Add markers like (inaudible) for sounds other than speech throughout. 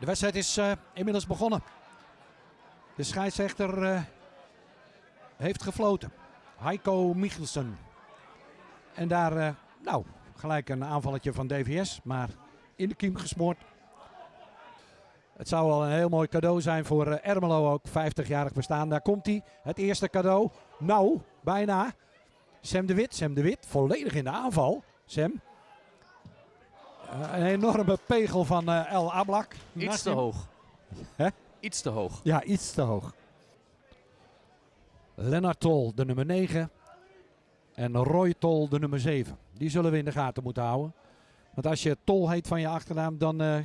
De wedstrijd is eh, inmiddels begonnen. De scheidsrechter eh, heeft gefloten. Heiko Michelsen. En daar, eh, nou, gelijk een aanvalletje van DVS, maar in de kiem gesmoord. Het zou wel een heel mooi cadeau zijn voor Ermelo ook. 50-jarig bestaan. Daar komt hij. Het eerste cadeau. Nou, bijna. Sam de Wit. Sam de Wit volledig in de aanval. Sam. Eh, een enorme pegel van eh, El Ablak. Iets Naast te hem. hoog. Hè? Iets te hoog. Ja, iets te hoog. Lennart Tol, de nummer 9. En Roy Tol, de nummer 7. Die zullen we in de gaten moeten houden. Want als je Tol heet van je achternaam, dan, eh,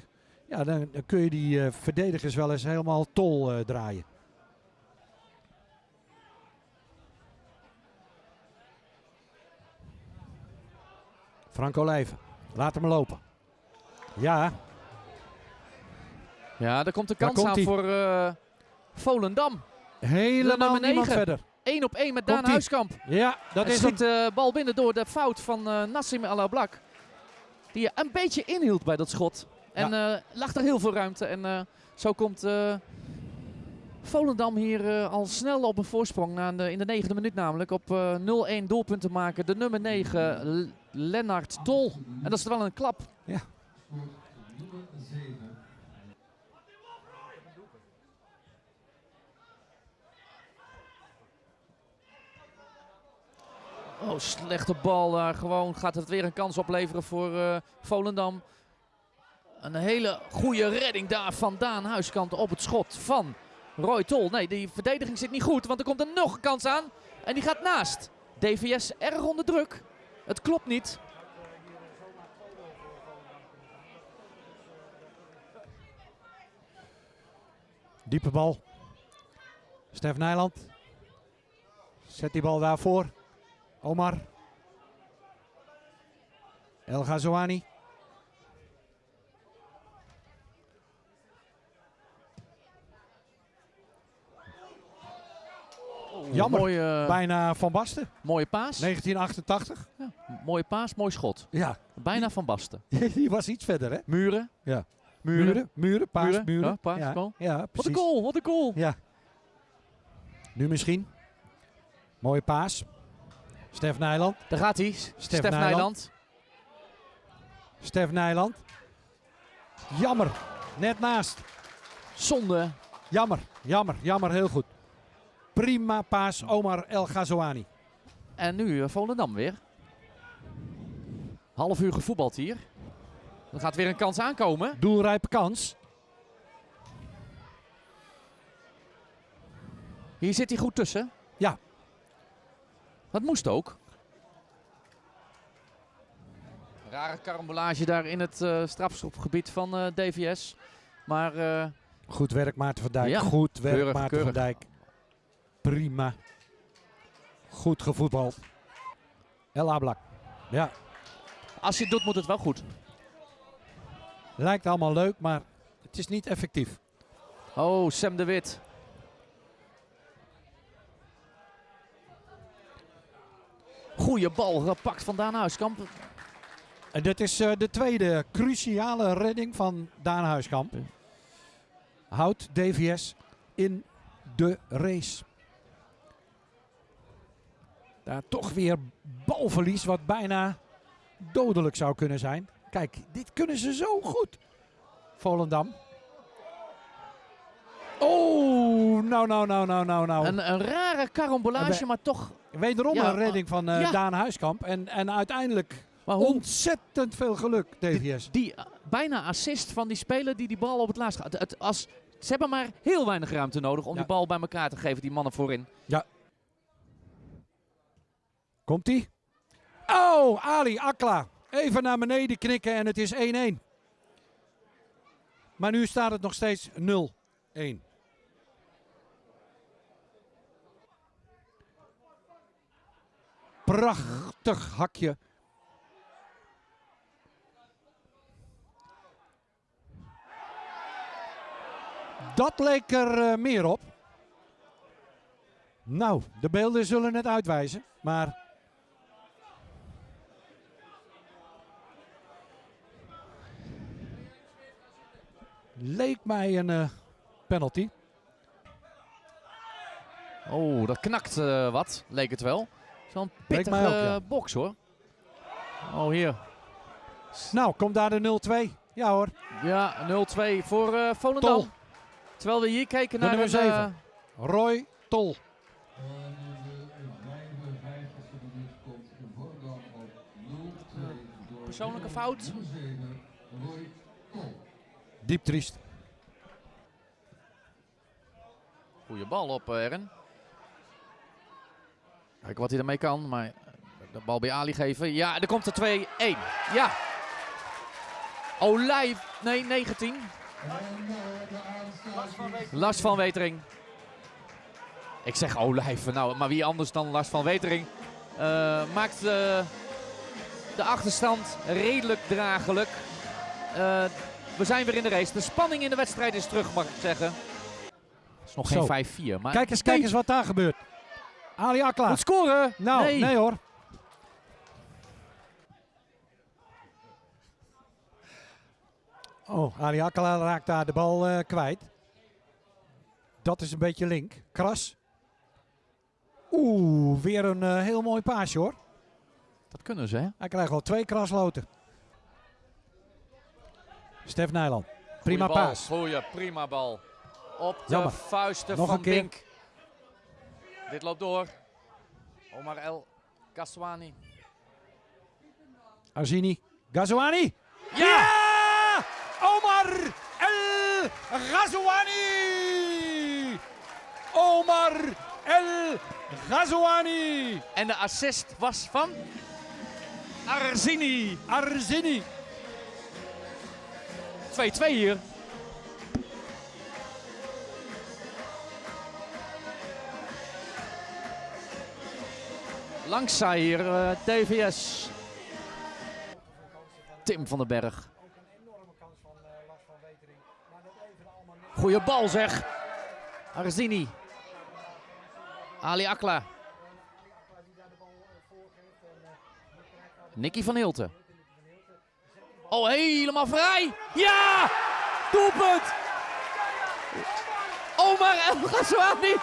ja, dan, dan kun je die verdedigers wel eens helemaal Tol draaien. Frank Olijven, laat hem lopen. Ja, Ja, daar komt de kans komt aan voor eh, Volendam. helemaal nummer niemand verder. 1 op 1 met Daan. Huiskamp. Ja, dat is schiet de bal binnen door de fout van eh, Nassim El Ablak. Die een beetje inhield bij dat schot. En eh, lag er heel veel ruimte. En eh, zo komt eh, Volendam hier eh, al snel op een voorsprong. Na de, in de negende minuut namelijk. Op eh, 0-1 doelpunten maken. De nummer 9, L- Lennart Tol. En dat is wel een klap. Oh, slechte bal daar. Gewoon gaat het weer een kans opleveren voor eh, Volendam. Een hele goede redding daar van Daan Huiskant op het schot van Roy Tol. Nee, die verdediging zit niet goed, want er komt er nog een kans aan. En die gaat naast. DVS erg onder druk. Het klopt niet. Diepe bal. Stef Nijland. Zet die bal daarvoor. Omar. El Ghazouani. Jammer. Mooie, Bijna Van Basten. mooie paas. 1988. Mooie paas, mooi schot. Ja, Bijna van Basten. (laughs) die was iets verder hè. Muren. Ja. Muren. Muren, muren, paas, Muren. Ja, paas, ja, Wat een goal, wat een goal. Ja. Nu misschien. Mooie paas. Stef Nijland. Daar gaat hij. Stef, Nijland. Nijland. Stef Nijland. Jammer. Net naast. Zonde. Jammer, jammer, jammer. Heel goed. Prima paas Omar El Ghazouani. En nu eh, Volendam weer. Half uur gevoetbald hier. Er gaat weer een kans aankomen. Doelrijpe kans. Hier zit hij goed tussen. Ja. Dat moest ook. Rare karambolage daar in het eh strafschopgebied van eh, DVS. Maar eh, Goed werk Maarten van Dijk. Ja, Goed werk keurig, Maarten keurig. van Dijk. Prima. Goed gevoetbald. El Ablak. Ja, als je het doet moet het wel goed. Lijkt allemaal leuk, maar het is niet effectief. Oh, Sam de Wit. Goeie bal gepakt van Daan Huiskamp. En dit is eh, de tweede cruciale redding van Daan Huiskamp. Houdt DVS in de race. Daar toch weer balverlies wat bijna dodelijk zou kunnen zijn. Kijk, dit kunnen ze zo goed. Volendam. Oh, nou, nou, nou, nou, nou, nou. Een, een rare karambolage, maar toch. Wederom Ja, een redding van eh, ja. Daan Huiskamp. En, en uiteindelijk Maar hoe, ontzettend veel geluk, DVS. die eh, bijna assist van die speler die die bal op het laatst gaat. Het, als, ze hebben maar heel weinig ruimte nodig om Ja. die bal bij elkaar te geven, die mannen voorin. Komt-ie? Oh, Ali Akla. Even naar beneden knikken en het is 1-1. Maar nu staat het nog steeds 0-1. Prachtig hakje. Dat leek er eh, meer op. Nou, de beelden zullen het uitwijzen. Maar Leek mij een eh, penalty. Oh, dat knakt eh, wat, leek het wel. Zo'n pittige ook, ja. box hoor. Oh, hier. Nou, komt daar de 0-2. Ja hoor. Ja, 0-2 voor eh Volendam. Tol. Terwijl we hier kijken De naar nummer een, zeven. Roy Tol. persoonlijke fout. Diep triest. Goeie bal op eh, Ern. Kijk wat hij ermee kan, maar de bal bij Ali geven. Ja, er komt er 2-1. Ja. Olij, nee 19. Lars van Wetering. Ik zeg Olijven, nou, maar wie anders dan Lars van Wetering eh, maakt eh, de achterstand redelijk dragelijk. Eh, we zijn weer in de race. De spanning in de wedstrijd is terug, mag ik zeggen. Het is nog Zo. geen 5-4, maar Kijk eens, kijk eens wat daar gebeurt. Ali Akla. Moet scoren. Nou, nee. nee. hoor. Oh, Ali Akala raakt daar de bal eh, kwijt. Dat is een beetje link. Kras. Oeh, weer een eh, heel mooi paasje hoor. Dat kunnen ze, hè? Hij krijgt al twee krasloten. Stef Nijland. Prima bal, paas. Goeie, prima bal. Op de Jammer. vuisten Nog van een keer. Bink. Dit loopt door. Omar El Kaswani. Arzini. Gazouani. Ja! Omar El Ghazouani! Omar El Ghazouani! En de assist was van Arzini. 2-2 Arzini. hier. Langzij hier eh, DVS. Tim van den Berg. Goeie bal zeg. Arzini. Ali Akla. Nicky van Hilten. Oh, helemaal vrij. Ja! Doelpunt! Omar El Ghazouani.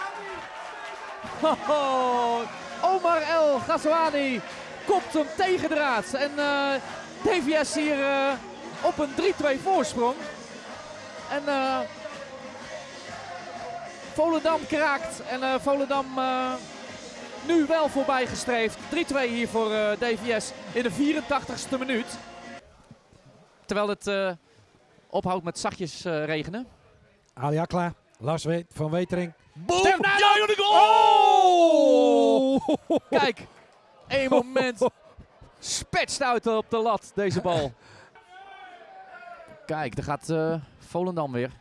Omar El Ghazouani kopt hem tegen de raad. En eh, DVS hier eh, op een 3-2 voorsprong. En eh Volendam kraakt. En Volendam nu wel voorbij gestreefd. 3-2 hier voor DVS in de 84ste minuut. Terwijl het eh, ophoudt met zachtjes eh, regenen. Ali Akla. Lars We- van Wetering. Boom! Ja, goal! Oh! Kijk, één (laughs) moment spetst uit op de lat deze bal. Kijk, daar gaat eh, Volendam weer.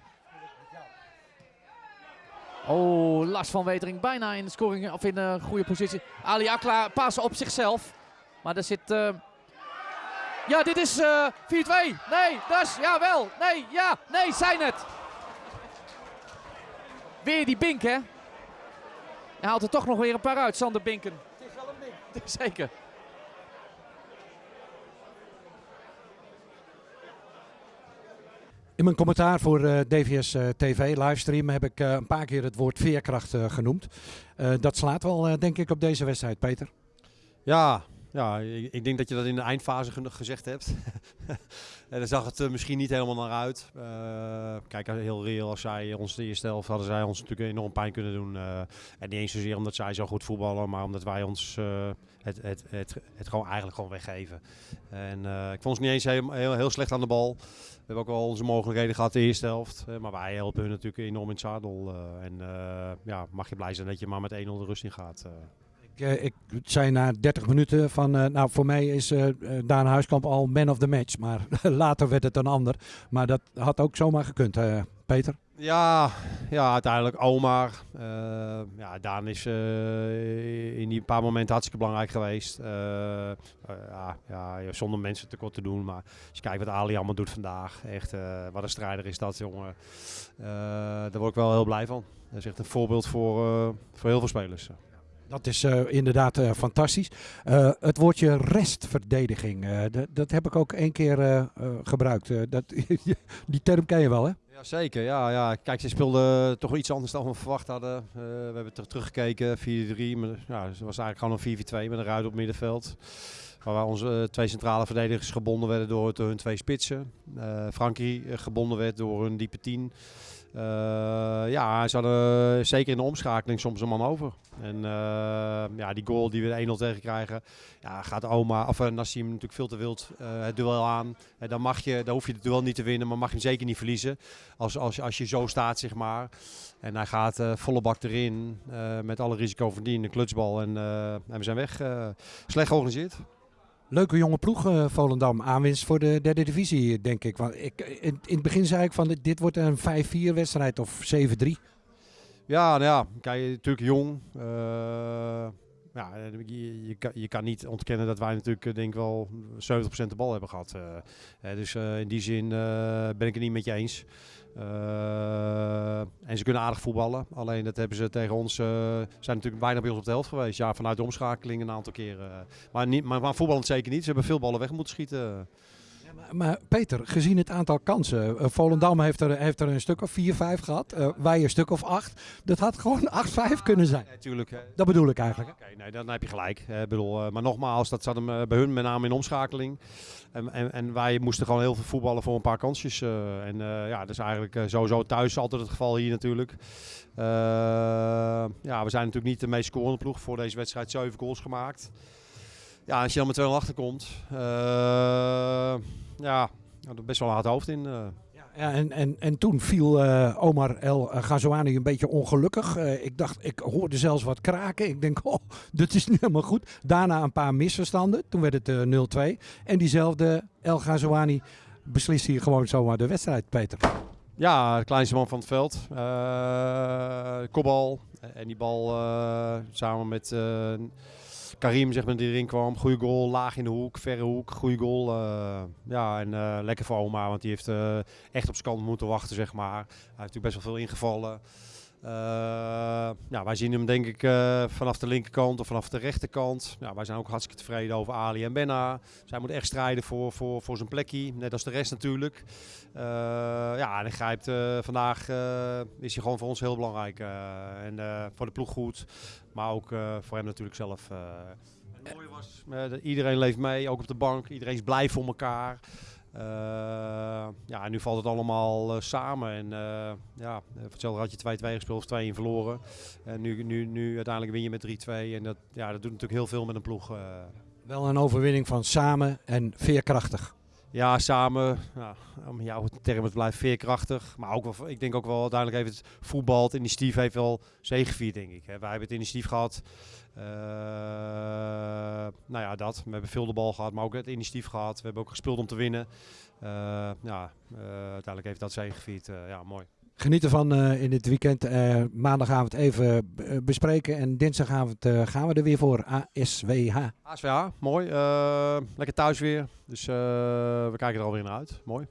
Oh, Lars van Wetering bijna in de scoring of in een goede positie. Ali Akla pasen op zichzelf. Maar er zit... Ja, dit is eh 4-2. Nee, dat is... Ja, wel. Nee, ja. Nee, zijn het. Weer die Bink, hè? Hij haalt er toch nog weer een paar uit, Sander Binken. Het is wel een Bink. (laughs) Zeker. In mijn commentaar voor eh, DVS eh, TV livestream heb ik eh, een paar keer het woord veerkracht eh, genoemd. Eh, dat slaat wel, eh, denk ik, op deze wedstrijd, Peter. Ja, ja ik, ik denk dat je dat in de eindfase ge- gezegd hebt. (laughs) en daar zag het misschien niet helemaal naar uit. Eh, kijk, heel reëel, als zij ons de eerste helft hadden zij ons natuurlijk enorm pijn kunnen doen. Eh, en niet eens zozeer omdat zij zo goed voetballen, maar omdat wij ons eh, het, het, het, het gewoon eigenlijk gewoon weggeven. En eh, ik vond ons niet eens heel, heel, slecht aan de bal. We hebben ook wel onze mogelijkheden gehad de eerste helft. eh, maar wij helpen hun natuurlijk enorm in het zadel. eh, en eh, ja, mag je blij zijn dat je maar met 1-0 de rust in gaat. Ik, eh, ik zei na 30 minuten van, eh, nou voor mij is eh, Daan Huiskamp al man of the match. Maar (laughs) later werd het een ander. Maar dat had ook zomaar gekund, Peter. Ja, ja, uiteindelijk Omar. Eh, ja, Daan is in die paar momenten hartstikke belangrijk geweest. Ja, ja, zonder mensen tekort te doen. Maar als je kijkt wat Ali allemaal doet vandaag. Echt, wat een strijder is dat, jongen. Daar word ik wel heel blij van. Dat is echt een voorbeeld voor, voor heel veel spelers. Dat is eh, inderdaad eh, fantastisch. Eh, het woordje restverdediging, dat- heb ik ook één keer gebruikt. Dat, (laughs) die term ken je wel, hè? Ja, zeker. Ja, ja. Kijk, ze speelden toch iets anders dan we verwacht hadden. We hebben ter- teruggekeken, 4-3. maar Ja, het was eigenlijk gewoon een 4-4-2 met een ruit op middenveld. Waar onze eh, twee centrale verdedigers gebonden werden door hun twee spitsen. Eh Frankie eh, gebonden werd door hun diepe 10. Eh, ja, ze hadden zeker in de omschakeling soms een man over. En ja, die goal die we 1-0 tegen krijgen, ja, gaat Oma, of uh, Nassim natuurlijk veel te wild het duel aan. Dan, mag je, dan hoef je het duel niet te winnen, maar mag je hem zeker niet verliezen. Als, als, als je zo staat, zeg maar. En hij gaat eh, volle bak erin, met alle risico van dien, de klutsbal. En, en we zijn weg. Slecht georganiseerd. Leuke jonge ploeg, eh, Volendam. Aanwinst voor de derde divisie, denk ik. Want ik in, in het begin zei ik van dit, wordt een 5-4 wedstrijd of 7-3. Ja, nou ja, kijk, natuurlijk jong. Uh, ja, je, kan, je kan niet ontkennen dat wij natuurlijk denk wel 70% de bal hebben gehad. Dus in die zin ben ik het niet met je eens. Uh, en ze kunnen aardig voetballen. Alleen dat hebben ze tegen ons. Uh, zijn natuurlijk bijna bij ons op de helft geweest. Ja, vanuit de omschakeling een aantal keren. Maar, niet, maar, maar voetballend zeker niet. Ze hebben veel ballen weg moeten schieten. Maar, Peter, gezien het aantal kansen. Uh, Volendam heeft er, heeft er een stuk of 4, 5 gehad. wij een stuk of 8. Dat had gewoon 8, 5 kunnen zijn. Natuurlijk. Ja, dat bedoel ik eigenlijk. Oké, okay, nee, dan heb je gelijk. Bedoel, maar nogmaals, dat zat hem bij hun met name in omschakeling. En, en, en, wij moesten gewoon heel veel voetballen voor een paar kansjes. En ja, dat is eigenlijk sowieso thuis altijd het geval hier natuurlijk. ja, we zijn natuurlijk niet de meest scorende ploeg. Voor deze wedstrijd 7 goals gemaakt. Ja, als je dan met 2-0 achterkomt, ja, er best wel een hard hoofd in. Ja, en, en, en toen viel uh, Omar El Ghazouani een beetje ongelukkig. Uh, ik dacht, ik hoorde zelfs wat kraken. Ik denk, (laughs) oh, dat is niet helemaal goed. Daarna een paar misverstanden. Toen werd het uh, 0-2. En diezelfde El Ghazouani beslist hier gewoon zomaar de wedstrijd, Peter. Ja, de kleinste man van het veld. kopbal. En die bal samen met... Karim zeg maar, die erin kwam. Goede goal, laag in de hoek, verre hoek, goede goal. Uh, ja, en uh, lekker voor oma, want die heeft uh, echt op zijn kant moeten wachten, zeg maar. Hij heeft natuurlijk best wel veel ingevallen. Ja, wij zien hem denk ik vanaf de linkerkant of vanaf de rechterkant. Ja, wij zijn ook hartstikke tevreden over Ali en Benna. Zij moet echt strijden voor, voor, voor zijn plekje, net als de rest natuurlijk. ja, en hij grijpt vandaag, is hij gewoon voor ons heel belangrijk. en voor de ploeg goed. Maar ook voor hem natuurlijk zelf. Het mooie was, iedereen leeft mee, ook op de bank. Iedereen is blij voor elkaar. Ja, en nu valt het allemaal samen. En ja, voor hetzelfde had je 2-2 gespeeld of 2-1 verloren. En nu, nu, nu uiteindelijk win je met 3-2. En dat, ja, dat doet natuurlijk heel veel met een ploeg. Wel een overwinning van samen en veerkrachtig. Ja, samen. Ja, om jouw term, het blijft veerkrachtig. Maar ook wel, ik denk ook wel uiteindelijk heeft het voetbal, het initiatief heeft wel zegevierd, denk ik. Wij hebben het initiatief gehad. Uh, nou ja, dat. We hebben veel de bal gehad, maar ook het initiatief gehad. We hebben ook gespeeld om te winnen. Uh, ja, uh, uiteindelijk heeft dat zegevierd. ja, mooi. Geniet ervan uh, in dit weekend. Uh, maandagavond even bespreken. En dinsdagavond gaan we er weer voor. ASWH. ASWH, mooi. lekker thuis weer. Dus we kijken er alweer naar uit. Mooi.